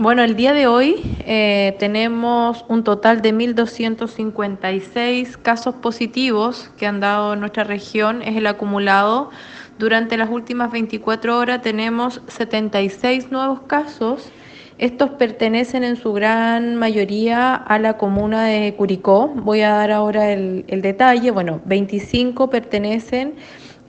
Bueno, el día de hoy eh, tenemos un total de 1.256 casos positivos que han dado en nuestra región, es el acumulado. Durante las últimas 24 horas tenemos 76 nuevos casos. Estos pertenecen en su gran mayoría a la comuna de Curicó. Voy a dar ahora el, el detalle. Bueno, 25 pertenecen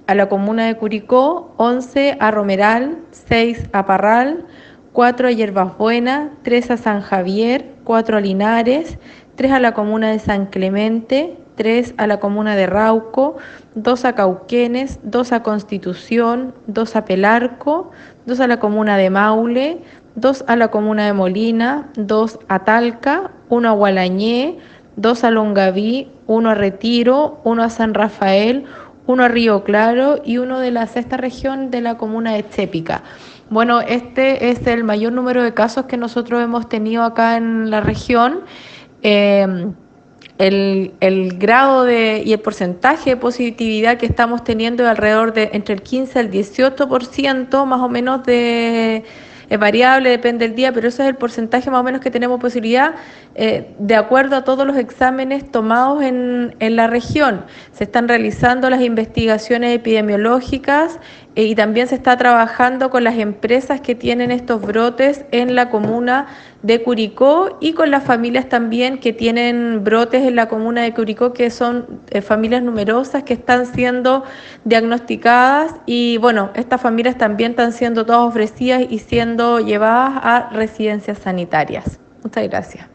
a la comuna de Curicó, 11 a Romeral, 6 a Parral, 4 a Yerbas Buenas, 3 a San Javier, 4 a Linares, 3 a la comuna de San Clemente, 3 a la comuna de Rauco, 2 a Cauquenes, 2 a Constitución, 2 a Pelarco, 2 a la comuna de Maule, 2 a la comuna de Molina, 2 a Talca, 1 a Gualañé, 2 a Longaví, 1 a Retiro, 1 a San Rafael, 1 a Río Claro y 1 de la sexta región de la comuna de Chépica. Bueno, este es el mayor número de casos que nosotros hemos tenido acá en la región. Eh, el, grado de, y el porcentaje de positividad que estamos teniendo es alrededor de entre el 15 al 18% más o menos de es variable, depende del día, pero ese es el porcentaje más o menos que tenemos posibilidad eh, de acuerdo a todos los exámenes tomados en, en, la región. Se están realizando las investigaciones epidemiológicas eh, y también se está trabajando con las empresas que tienen estos brotes en la comuna de Curicó y con las familias también que tienen brotes en la comuna de Curicó, que son eh, familias numerosas que están siendo diagnosticadas y bueno, estas familias también están siendo todas ofrecidas y llevadas a residencias sanitarias. Muchas gracias.